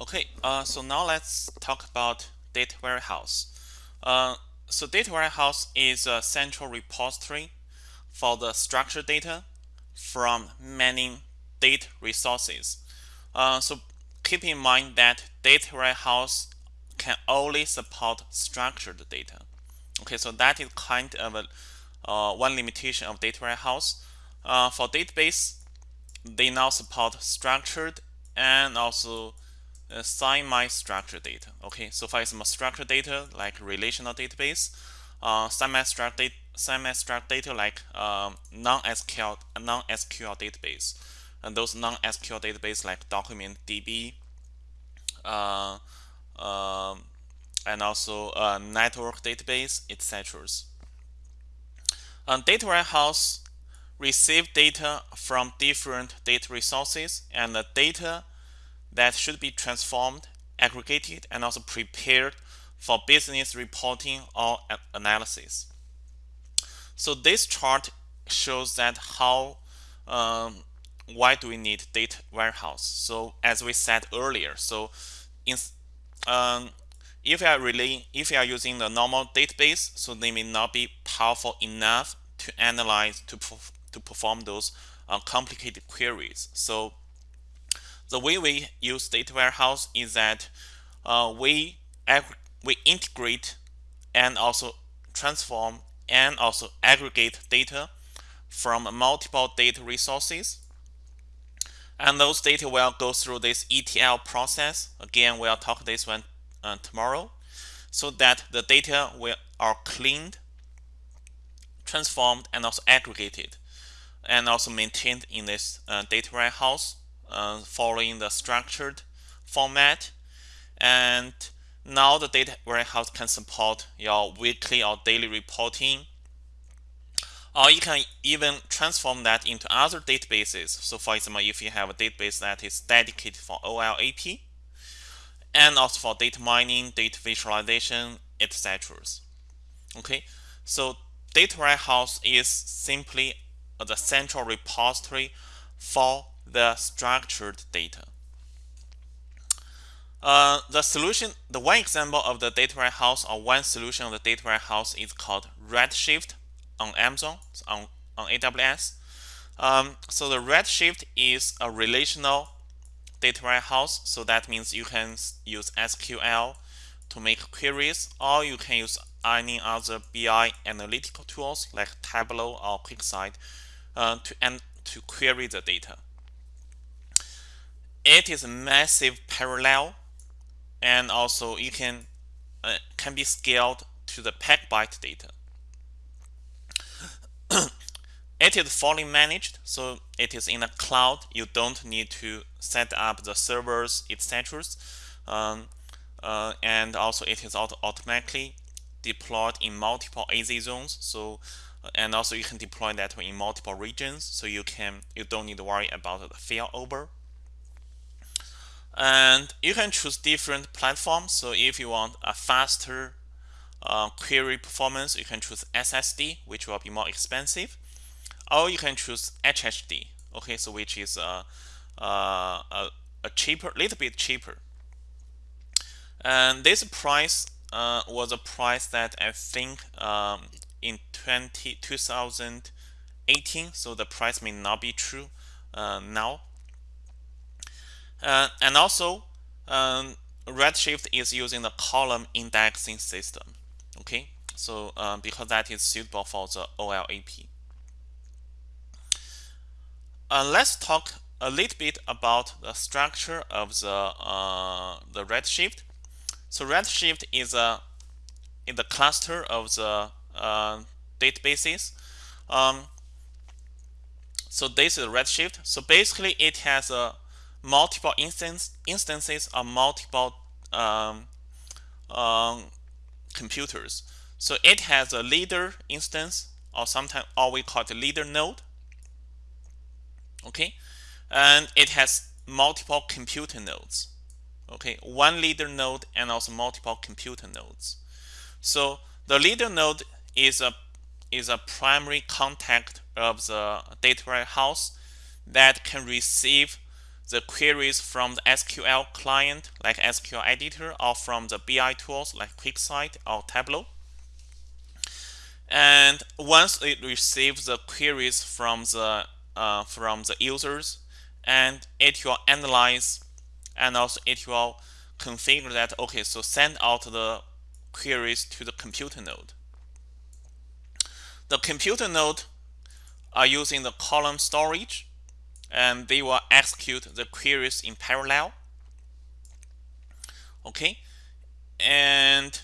Okay, uh, so now let's talk about data warehouse. Uh, so data warehouse is a central repository for the structured data from many data resources. Uh, so keep in mind that data warehouse can only support structured data. Okay, so that is kind of a, uh, one limitation of data warehouse. Uh, for database, they now support structured and also uh, semi-structured data. Okay, so for some structured data like relational database, uh, semi-structured data, semi-structured data like um, non-SQL non-SQL database, and those non-SQL database like document DB, uh, um, and also uh, network database, etc. Um, data warehouse receive data from different data resources, and the data that should be transformed, aggregated, and also prepared for business reporting or analysis. So this chart shows that how um, why do we need data warehouse? So as we said earlier, so in um, if you are really if you are using the normal database, so they may not be powerful enough to analyze to to perform those uh, complicated queries. So the way we use data warehouse is that uh, we we integrate and also transform and also aggregate data from multiple data resources. And those data will go through this ETL process. Again we'll talk this one uh, tomorrow. So that the data will are cleaned transformed and also aggregated and also maintained in this uh, data warehouse uh, following the structured format. And now the data warehouse can support your weekly or daily reporting. Or you can even transform that into other databases. So for example, if you have a database that is dedicated for OLAP, and also for data mining, data visualization, etc. Okay, so data warehouse is simply the central repository for the structured data. Uh, the solution, the one example of the data warehouse or one solution of the data warehouse is called Redshift on Amazon, on, on AWS. Um, so the Redshift is a relational data warehouse. So that means you can use SQL to make queries or you can use any other BI analytical tools like Tableau or QuickSight uh, to, and to query the data. It is a massive parallel and also it can uh, can be scaled to the petabyte data. it is fully managed, so it is in the cloud. You don't need to set up the servers, etc. Um, uh, and also it is auto automatically deployed in multiple AZ zones. So and also you can deploy that in multiple regions so you can you don't need to worry about the failover and you can choose different platforms. So if you want a faster uh, query performance you can choose SSD which will be more expensive. Or you can choose HHD okay so which is uh, uh, a, a cheaper little bit cheaper. And this price uh, was a price that I think um, in 20, 2018 so the price may not be true uh, now uh, and also um, Redshift is using the column indexing system okay so uh, because that is suitable for the OLAP uh, let's talk a little bit about the structure of the uh, the Redshift so Redshift is a in the cluster of the uh, databases. Um, so this is Redshift. So basically, it has a multiple instance instances of multiple um, um, computers. So it has a leader instance, or sometimes or we call it leader node. Okay, and it has multiple computer nodes. Okay, one leader node and also multiple computer nodes. So the leader node is a is a primary contact of the data warehouse that can receive the queries from the SQL client like SQL editor or from the BI tools like QuickSight or Tableau. And once it receives the queries from the uh, from the users, and it will analyze and also it will configure that okay so send out the queries to the computer node the computer node are using the column storage and they will execute the queries in parallel. Okay? And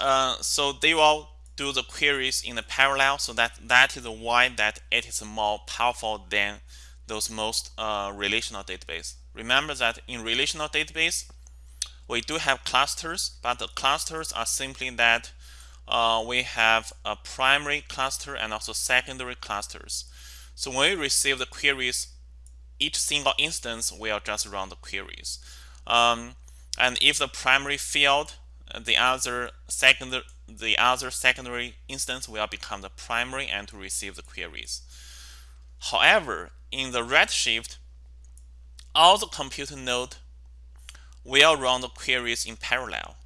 uh, so they will do the queries in the parallel so that that is why that it is more powerful than those most uh, relational database. Remember that in relational database we do have clusters but the clusters are simply that uh, we have a primary cluster and also secondary clusters. So when we receive the queries each single instance will just run the queries. Um, and if the primary failed the other secondary the other secondary instance will become the primary and to receive the queries. However in the redshift all the computer node will run the queries in parallel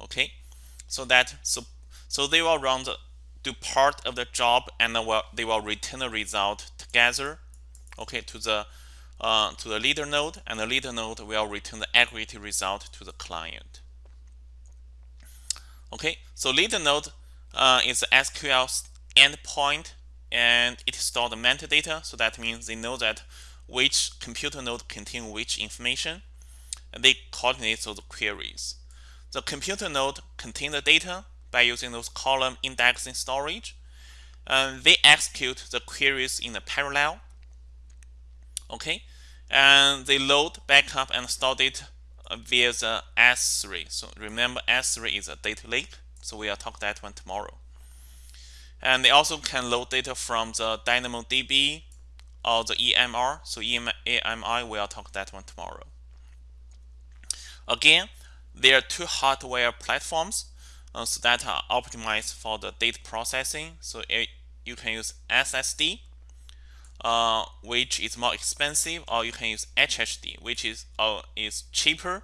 okay? So that so so they will run the do part of the job and will, they will return the result together okay to the uh, to the leader node and the leader node will return the aggregate result to the client. Okay so leader node uh, is the SQL endpoint and it stores the metadata so that means they know that which computer node contain which information and they coordinate those queries. The computer node contains the data by using those column indexing storage and they execute the queries in a parallel okay? And they load backup and store data via the S3 so remember S3 is a data lake so we'll talk that one tomorrow. And they also can load data from the DynamoDB or the EMR so EMI we'll talk that one tomorrow. Again there are two hardware platforms uh, so that are optimized for the data processing. So it, you can use SSD uh, which is more expensive or you can use HHD which is uh, is cheaper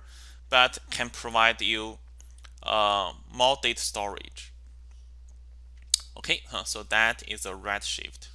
but can provide you uh, more data storage. Okay so that is a redshift